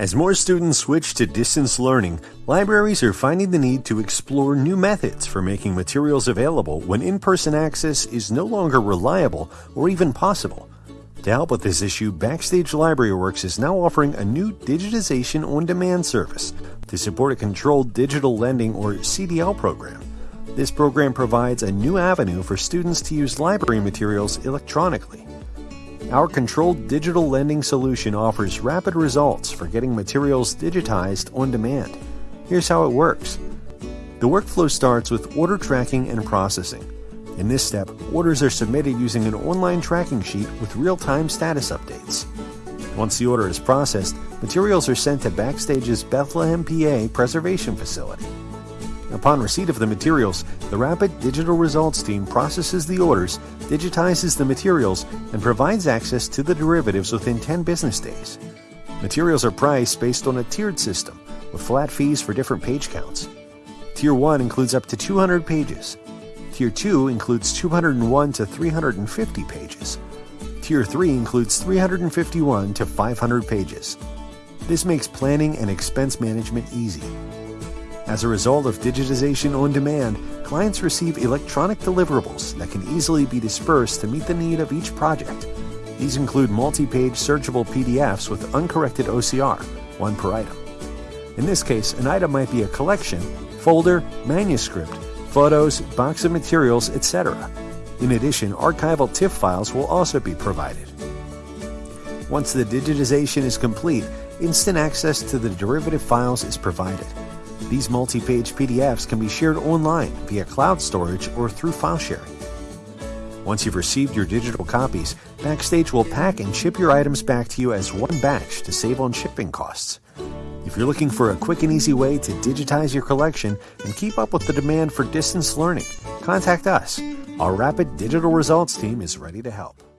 As more students switch to distance learning, libraries are finding the need to explore new methods for making materials available when in person access is no longer reliable or even possible. To help with this issue, Backstage Library Works is now offering a new digitization on demand service to support a controlled digital lending or CDL program. This program provides a new avenue for students to use library materials electronically. Our controlled digital lending solution offers rapid results for getting materials digitized on demand. Here's how it works. The workflow starts with order tracking and processing. In this step, orders are submitted using an online tracking sheet with real-time status updates. Once the order is processed, materials are sent to Backstage's Bethlehem, PA preservation facility. Upon receipt of the materials, the Rapid Digital Results team processes the orders, digitizes the materials, and provides access to the derivatives within 10 business days. Materials are priced based on a tiered system, with flat fees for different page counts. Tier 1 includes up to 200 pages. Tier 2 includes 201 to 350 pages. Tier 3 includes 351 to 500 pages. This makes planning and expense management easy. As a result of digitization on demand, clients receive electronic deliverables that can easily be dispersed to meet the need of each project. These include multi-page searchable PDFs with uncorrected OCR, one per item. In this case, an item might be a collection, folder, manuscript, photos, box of materials, etc. In addition, archival TIFF files will also be provided. Once the digitization is complete, instant access to the derivative files is provided. These multi-page PDFs can be shared online via cloud storage or through file sharing. Once you've received your digital copies, Backstage will pack and ship your items back to you as one batch to save on shipping costs. If you're looking for a quick and easy way to digitize your collection and keep up with the demand for distance learning, contact us. Our Rapid Digital Results team is ready to help.